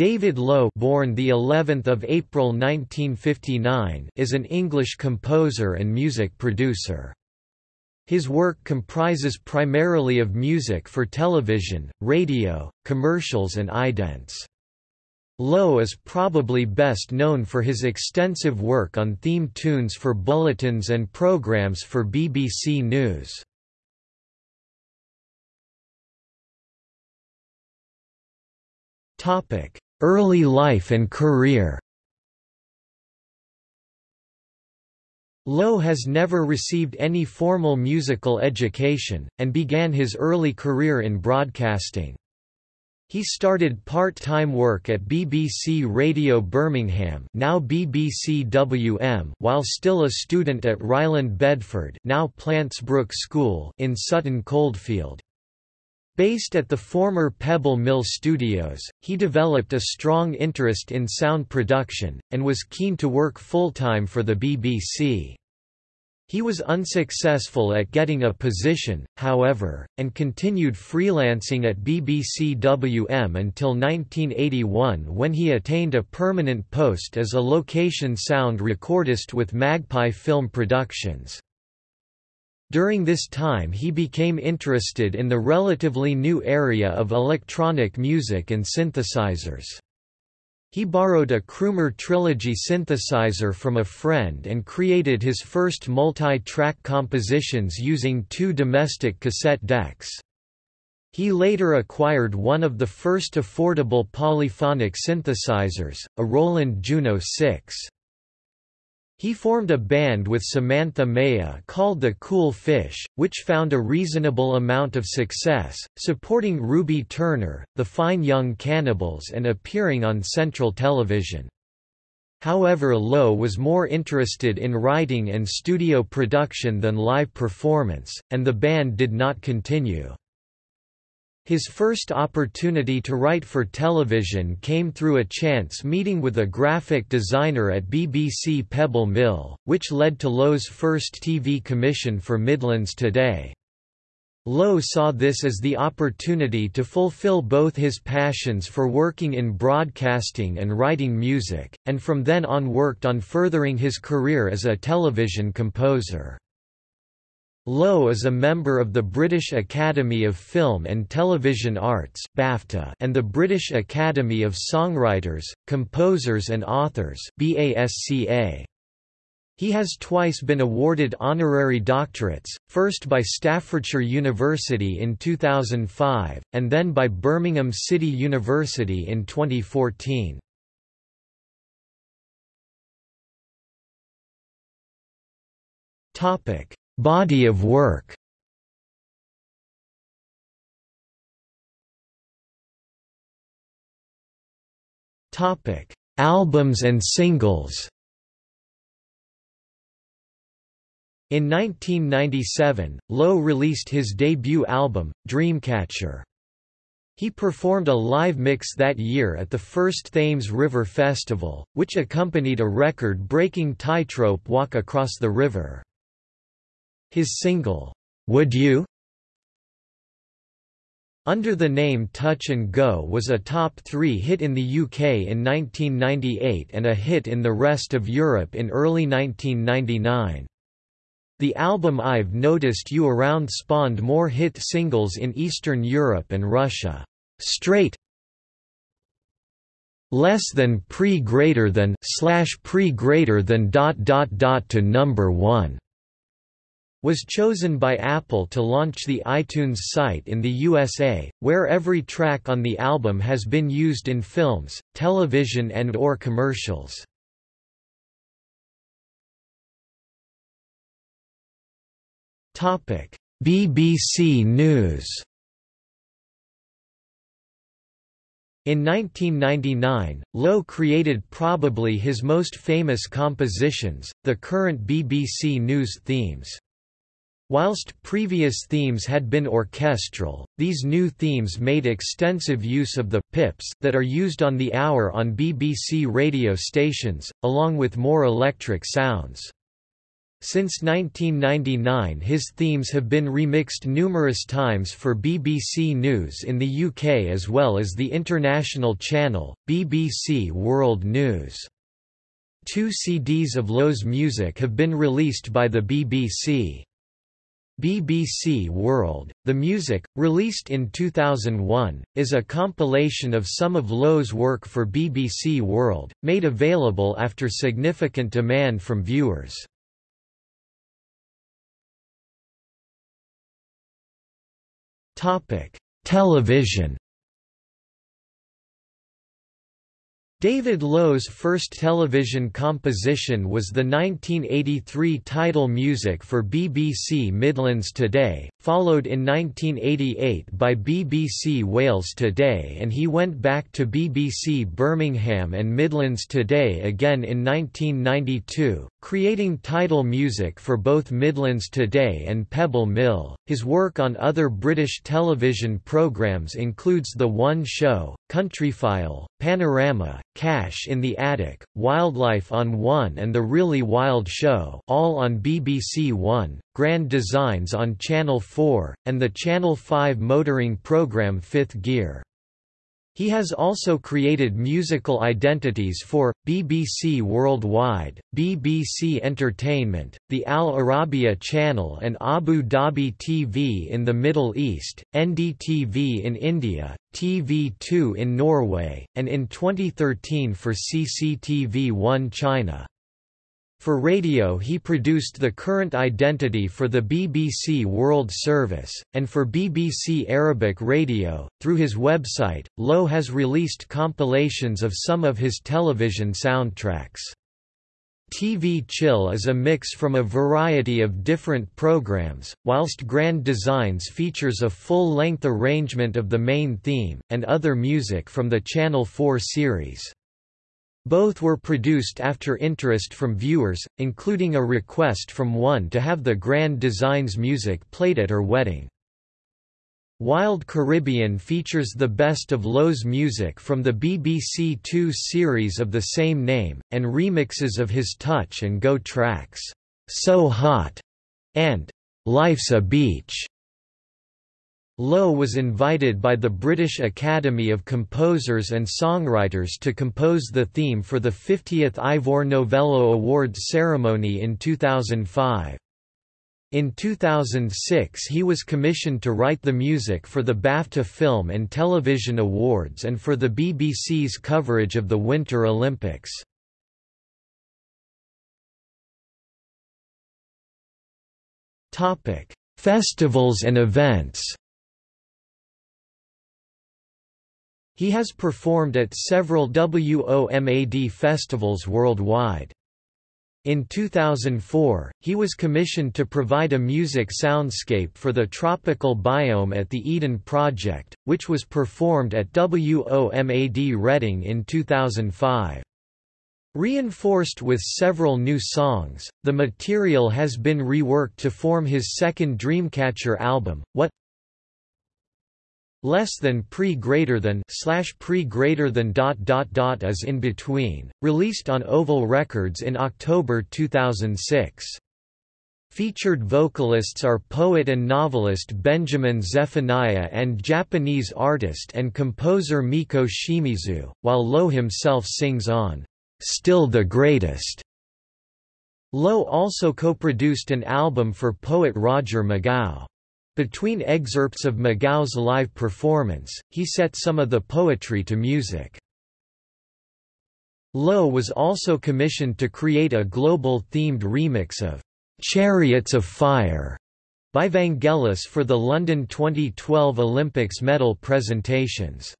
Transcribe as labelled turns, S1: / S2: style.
S1: David Lowe born the 11th of April 1959 is an English composer and music producer. His work comprises primarily of music for television, radio, commercials and idents. Lowe is probably best known for his extensive work on theme tunes for bulletins and programs for BBC News. Early life and career Lowe has never received any formal musical education, and began his early career in broadcasting. He started part-time work at BBC Radio Birmingham now BBC WM while still a student at Riland Bedford now Plantsbrook School in Sutton Coldfield. Based at the former Pebble Mill Studios, he developed a strong interest in sound production, and was keen to work full-time for the BBC. He was unsuccessful at getting a position, however, and continued freelancing at BBC WM until 1981 when he attained a permanent post as a location sound recordist with Magpie Film Productions. During this time he became interested in the relatively new area of electronic music and synthesizers. He borrowed a Crumar Trilogy synthesizer from a friend and created his first multi-track compositions using two domestic cassette decks. He later acquired one of the first affordable polyphonic synthesizers, a Roland Juno 6. He formed a band with Samantha Maya called the Cool Fish, which found a reasonable amount of success, supporting Ruby Turner, the Fine Young Cannibals and appearing on Central Television. However Lowe was more interested in writing and studio production than live performance, and the band did not continue. His first opportunity to write for television came through a chance meeting with a graphic designer at BBC Pebble Mill, which led to Lowe's first TV commission for Midlands Today. Lowe saw this as the opportunity to fulfill both his passions for working in broadcasting and writing music, and from then on worked on furthering his career as a television composer. Lowe is a member of the British Academy of Film and Television Arts BAFTA and the British Academy of Songwriters, Composers and Authors BASCA. He has twice been awarded honorary doctorates, first by Staffordshire University in 2005, and then by Birmingham City University in 2014. Topic Body of work Topic: Albums and singles. In 1997, Lowe released his debut album, Dreamcatcher. He performed a live mix that year at the first Thames River Festival, which accompanied a record-breaking tightrope walk across the river. His single, Would You? Under the name Touch and Go was a top three hit in the UK in 1998 and a hit in the rest of Europe in early 1999. The album I've Noticed You Around spawned more hit singles in Eastern Europe and Russia. Straight less than pre greater than slash pre greater than dot dot dot to number 1 was chosen by Apple to launch the iTunes site in the USA, where every track on the album has been used in films, television and or commercials. BBC News In 1999, Lowe created probably his most famous compositions, the current BBC News themes. Whilst previous themes had been orchestral, these new themes made extensive use of the pips that are used on the hour on BBC radio stations, along with more electric sounds. Since 1999 his themes have been remixed numerous times for BBC News in the UK as well as the international channel, BBC World News. Two CDs of Lowe's music have been released by the BBC. BBC World, The Music, released in 2001, is a compilation of some of Lowe's work for BBC World, made available after significant demand from viewers. Television David Lowe's first television composition was the 1983 title music for BBC Midlands Today, followed in 1988 by BBC Wales Today and he went back to BBC Birmingham and Midlands Today again in 1992, creating title music for both Midlands Today and Pebble Mill. His work on other British television programmes includes The One Show, Countryfile, Panorama, Cash in the Attic, Wildlife on One and The Really Wild Show all on BBC One, Grand Designs on Channel 4, and the Channel 5 motoring programme Fifth Gear. He has also created musical identities for, BBC Worldwide, BBC Entertainment, the Al Arabiya Channel and Abu Dhabi TV in the Middle East, NDTV in India, TV2 in Norway, and in 2013 for CCTV 1 China. For radio he produced the current identity for the BBC World Service, and for BBC Arabic Radio. Through his website, Lowe has released compilations of some of his television soundtracks. TV Chill is a mix from a variety of different programs, whilst Grand Designs features a full-length arrangement of the main theme, and other music from the Channel 4 series. Both were produced after interest from viewers, including a request from one to have the Grand Designs music played at her wedding. Wild Caribbean features the best of Lowe's music from the BBC Two series of the same name, and remixes of his Touch and Go tracks, So Hot, and Life's a Beach. Lowe was invited by the British Academy of Composers and Songwriters to compose the theme for the 50th Ivor Novello Awards ceremony in 2005. In 2006 he was commissioned to write the music for the BAFTA Film and Television Awards and for the BBC's coverage of the Winter Olympics. Festivals and events He has performed at several WOMAD festivals worldwide. In 2004, he was commissioned to provide a music soundscape for the tropical biome at the Eden Project, which was performed at WOMAD Reading in 2005. Reinforced with several new songs, the material has been reworked to form his second Dreamcatcher album, What less than pre greater than slash pre greater than dot dot dot is in between, released on Oval Records in October 2006. Featured vocalists are poet and novelist Benjamin Zephaniah and Japanese artist and composer Mieko Shimizu, while Lowe himself sings on Still the Greatest. Lowe also co-produced an album for poet Roger McGough. Between excerpts of McGough's live performance, he set some of the poetry to music. Lowe was also commissioned to create a global-themed remix of "'Chariots of Fire' by Vangelis for the London 2012 Olympics medal presentations.